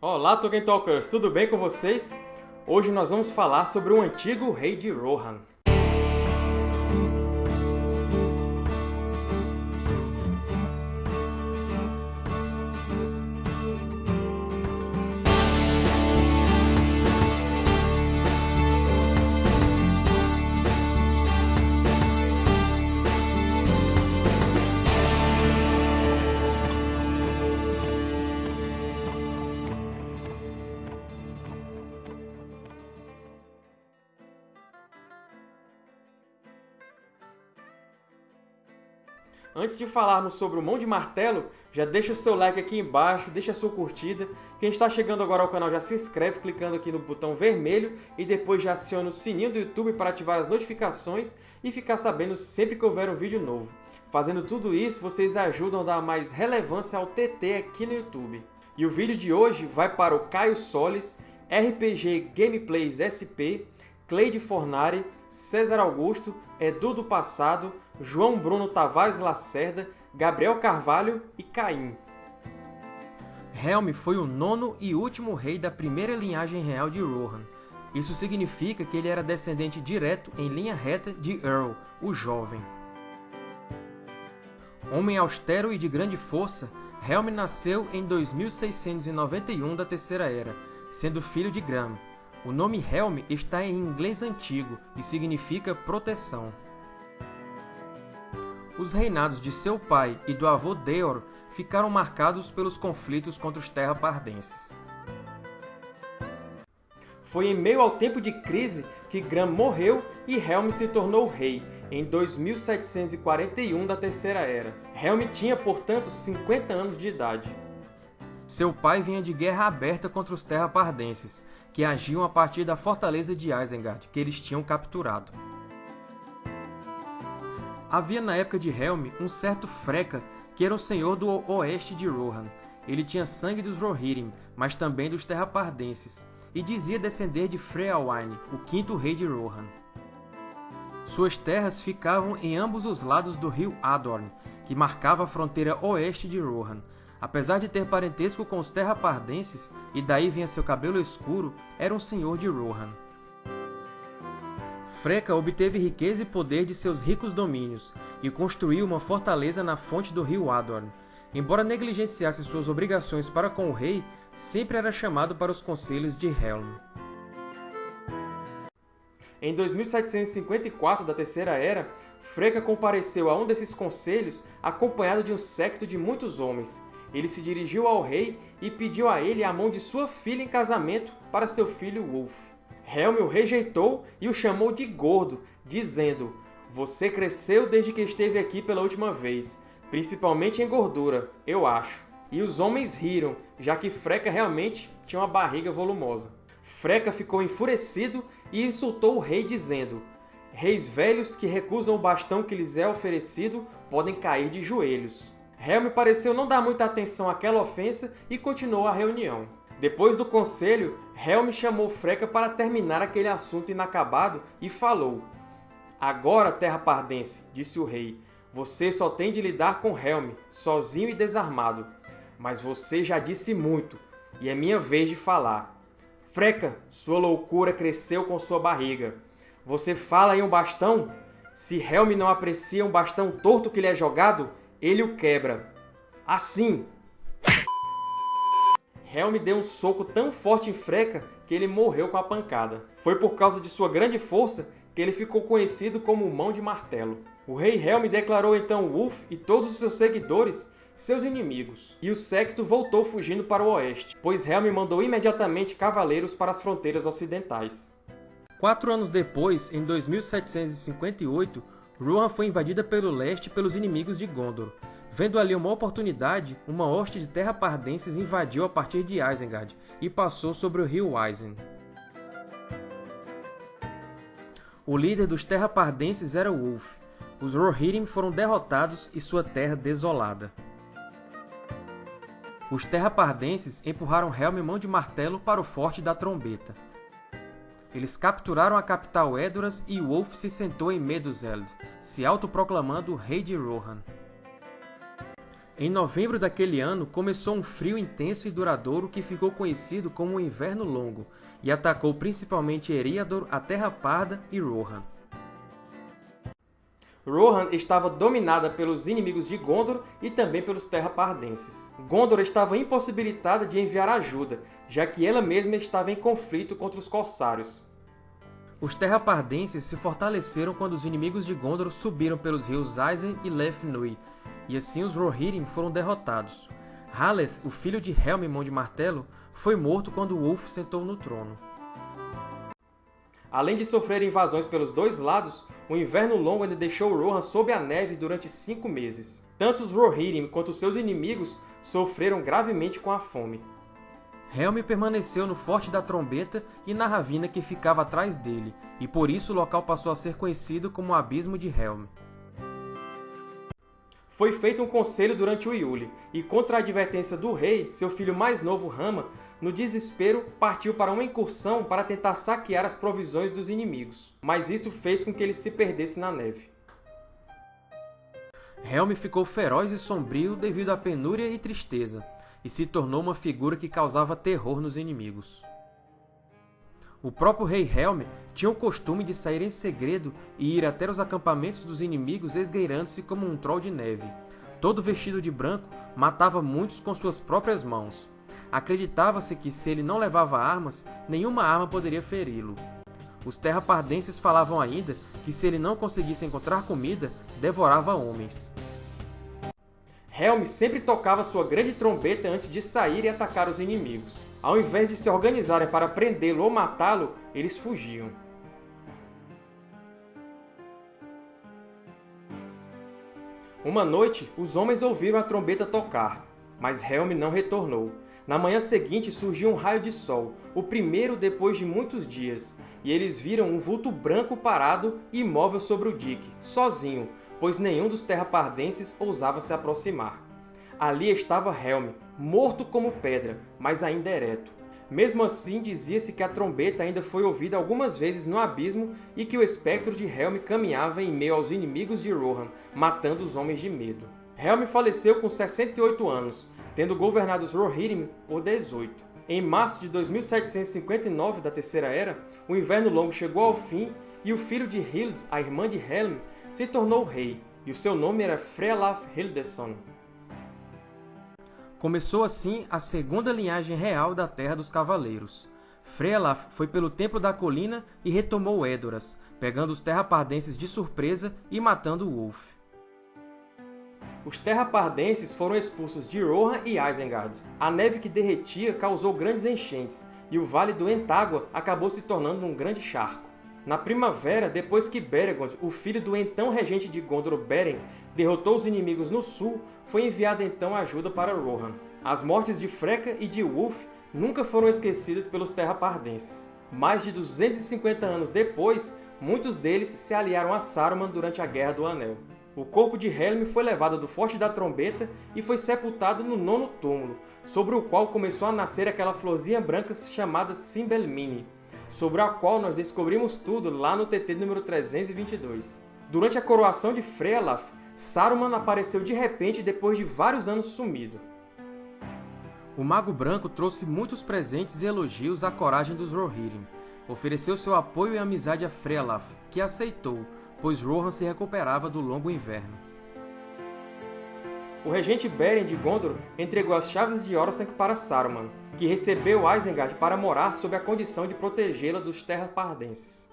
Olá, Tolkien Talkers! Tudo bem com vocês? Hoje nós vamos falar sobre o antigo rei de Rohan. Antes de falarmos sobre o Mão de Martelo, já deixa o seu like aqui embaixo, deixa a sua curtida. Quem está chegando agora ao canal já se inscreve clicando aqui no botão vermelho e depois já aciona o sininho do YouTube para ativar as notificações e ficar sabendo sempre que houver um vídeo novo. Fazendo tudo isso, vocês ajudam a dar mais relevância ao TT aqui no YouTube. E o vídeo de hoje vai para o Caio Solis, RPG Gameplays SP, Cleide Fornari, César Augusto, Edu do Passado, João Bruno Tavares Lacerda, Gabriel Carvalho e Caim. Helm foi o nono e último rei da primeira linhagem real de Rohan. Isso significa que ele era descendente direto em linha reta de Earl, o Jovem. Homem austero e de grande força, Helm nasceu em 2691 da Terceira Era, sendo filho de Gram, o nome Helm está em inglês antigo e significa proteção. Os reinados de seu pai e do avô Deor ficaram marcados pelos conflitos contra os Terra-Pardenses. Foi em meio ao tempo de crise que Gram morreu e Helm se tornou rei, em 2741 da Terceira Era. Helm tinha, portanto, 50 anos de idade. Seu pai vinha de guerra aberta contra os Terra-Pardenses, que agiam a partir da fortaleza de Isengard, que eles tinham capturado. Havia na época de Helm um certo Freka, que era o senhor do oeste de Rohan. Ele tinha sangue dos Rohirrim, mas também dos Terrapardenses, e dizia descender de Freawain, o quinto rei de Rohan. Suas terras ficavam em ambos os lados do rio Adorn, que marcava a fronteira oeste de Rohan, Apesar de ter parentesco com os Terrapardenses, e daí vinha seu cabelo escuro, era um senhor de Rohan. Freka obteve riqueza e poder de seus ricos domínios, e construiu uma fortaleza na fonte do rio Adorn. Embora negligenciasse suas obrigações para com o rei, sempre era chamado para os conselhos de Helm. Em 2754 da Terceira Era, Freka compareceu a um desses conselhos acompanhado de um séquito de muitos homens, ele se dirigiu ao rei e pediu a ele a mão de sua filha em casamento para seu filho Wolf. Helm o rejeitou e o chamou de gordo, dizendo Você cresceu desde que esteve aqui pela última vez, principalmente em gordura, eu acho. E os homens riram, já que Freca realmente tinha uma barriga volumosa. Freca ficou enfurecido e insultou o rei, dizendo Reis velhos que recusam o bastão que lhes é oferecido podem cair de joelhos. Helm pareceu não dar muita atenção àquela ofensa e continuou a reunião. Depois do conselho, Helm chamou Freca para terminar aquele assunto inacabado e falou Agora, Terra Pardense, disse o rei, você só tem de lidar com Helm, sozinho e desarmado. Mas você já disse muito, e é minha vez de falar. Freca, sua loucura cresceu com sua barriga. Você fala em um bastão? Se Helm não aprecia um bastão torto que lhe é jogado, ele o quebra. Assim! Helm deu um soco tão forte em Freca que ele morreu com a pancada. Foi por causa de sua grande força que ele ficou conhecido como Mão de Martelo. O rei Helm declarou então Wolf e todos os seus seguidores seus inimigos, e o séquito voltou fugindo para o oeste, pois Helm mandou imediatamente cavaleiros para as fronteiras ocidentais. Quatro anos depois, em 2758, Rohan foi invadida pelo leste pelos inimigos de Gondor. Vendo ali uma oportunidade, uma hoste de terra-pardenses invadiu a partir de Isengard e passou sobre o rio Isen. O líder dos terra-pardenses era Wolf. Os Rohirrim foram derrotados e sua terra desolada. Os terra-pardenses empurraram Helm mão de martelo para o Forte da Trombeta. Eles capturaram a capital Edoras e Wolf se sentou em Meduseld, se autoproclamando rei de Rohan. Em novembro daquele ano, começou um frio intenso e duradouro que ficou conhecido como o Inverno Longo, e atacou principalmente Eriador, a Terra Parda e Rohan. Rohan estava dominada pelos inimigos de Gondor e também pelos Terra-Pardenses. Gondor estava impossibilitada de enviar ajuda, já que ela mesma estava em conflito contra os Corsários. Os Terra-Pardenses se fortaleceram quando os inimigos de Gondor subiram pelos rios Isen e Leth Nui, e assim os Rohirrim foram derrotados. Haleth, o filho de Helm Mão de Martelo, foi morto quando Ulf sentou no trono. Além de sofrer invasões pelos dois lados, o Inverno Longo ainda deixou Rohan sob a neve durante cinco meses. Tanto os Rohirrim quanto seus inimigos sofreram gravemente com a fome. Helm permaneceu no Forte da Trombeta e na ravina que ficava atrás dele, e por isso o local passou a ser conhecido como o Abismo de Helm. Foi feito um conselho durante o Iule, e contra a advertência do rei, seu filho mais novo Rama, no desespero, partiu para uma incursão para tentar saquear as provisões dos inimigos, mas isso fez com que ele se perdesse na neve. Helm ficou feroz e sombrio devido à penúria e tristeza, e se tornou uma figura que causava terror nos inimigos. O próprio rei Helm tinha o costume de sair em segredo e ir até os acampamentos dos inimigos esgueirando-se como um troll de neve. Todo vestido de branco, matava muitos com suas próprias mãos. Acreditava-se que, se ele não levava armas, nenhuma arma poderia feri-lo. Os terrapardenses falavam ainda que, se ele não conseguisse encontrar comida, devorava homens. Helm sempre tocava sua grande trombeta antes de sair e atacar os inimigos. Ao invés de se organizarem para prendê-lo ou matá-lo, eles fugiam. Uma noite, os homens ouviram a trombeta tocar, mas Helm não retornou. Na manhã seguinte surgiu um raio de sol, o primeiro depois de muitos dias, e eles viram um vulto branco parado e imóvel sobre o dique, sozinho, pois nenhum dos terrapardenses ousava se aproximar. Ali estava Helm, morto como pedra, mas ainda ereto. Mesmo assim, dizia-se que a trombeta ainda foi ouvida algumas vezes no abismo e que o espectro de Helm caminhava em meio aos inimigos de Rohan, matando os homens de medo. Helm faleceu com 68 anos, tendo governado os Rohirrim por 18. Em março de 2759 da Terceira Era, o Inverno Longo chegou ao fim e o filho de Hild, a irmã de Helm, se tornou rei, e o seu nome era Frealaf Hildeson. Começou assim a segunda linhagem real da Terra dos Cavaleiros. Frealaf foi pelo Templo da Colina e retomou Edoras, pegando os Terrapardenses de surpresa e matando Wolf. Os Terrapardenses foram expulsos de Rohan e Isengard. A neve que derretia causou grandes enchentes, e o Vale do Entágua acabou se tornando um grande charco. Na primavera, depois que Beregond, o filho do então regente de Gondor Beren, derrotou os inimigos no sul, foi enviada então ajuda para Rohan. As mortes de Freka e de Ulf nunca foram esquecidas pelos Terrapardenses. Mais de 250 anos depois, muitos deles se aliaram a Saruman durante a Guerra do Anel. O corpo de Helm foi levado do Forte da Trombeta e foi sepultado no nono túmulo, sobre o qual começou a nascer aquela florzinha branca chamada Simbelmini, sobre a qual nós descobrimos tudo lá no TT número 322. Durante a coroação de Frealaf, Saruman apareceu de repente depois de vários anos sumido. O Mago Branco trouxe muitos presentes e elogios à coragem dos Rohirrim. Ofereceu seu apoio e amizade a Frealaf, que aceitou, pois Rohan se recuperava do longo inverno. O regente Beren de Gondor entregou as chaves de Orthanc para Saruman, que recebeu Isengard para morar sob a condição de protegê-la dos Terrapardenses.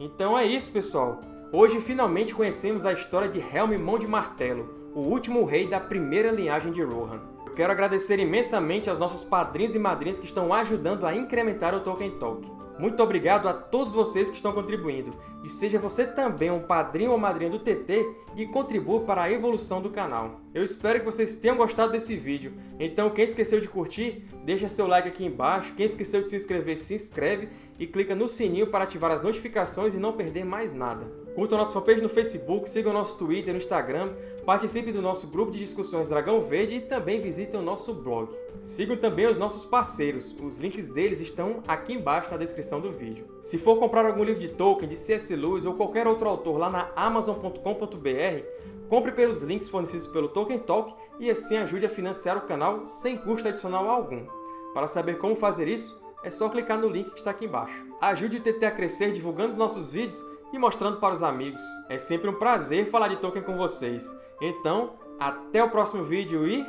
Então é isso, pessoal! Hoje finalmente conhecemos a história de Helm Mão de Martelo, o último rei da primeira linhagem de Rohan. Eu quero agradecer imensamente aos nossos padrinhos e madrinhas que estão ajudando a incrementar o Tolkien Talk. Muito obrigado a todos vocês que estão contribuindo. E seja você também um padrinho ou madrinha do TT e contribua para a evolução do canal. Eu espero que vocês tenham gostado desse vídeo. Então, quem esqueceu de curtir, deixa seu like aqui embaixo. Quem esqueceu de se inscrever, se inscreve e clica no sininho para ativar as notificações e não perder mais nada. Curtam nossa fanpage no Facebook, sigam nosso Twitter no Instagram, participem do nosso grupo de discussões Dragão Verde e também visitem o nosso blog. Sigam também os nossos parceiros, os links deles estão aqui embaixo na descrição do vídeo. Se for comprar algum livro de Tolkien, de C.S. Lewis ou qualquer outro autor lá na Amazon.com.br, compre pelos links fornecidos pelo Tolkien Talk e assim ajude a financiar o canal sem custo adicional algum. Para saber como fazer isso, é só clicar no link que está aqui embaixo. Ajude o TT a crescer divulgando os nossos vídeos e mostrando para os amigos. É sempre um prazer falar de Tolkien com vocês. Então, até o próximo vídeo e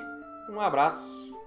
um abraço!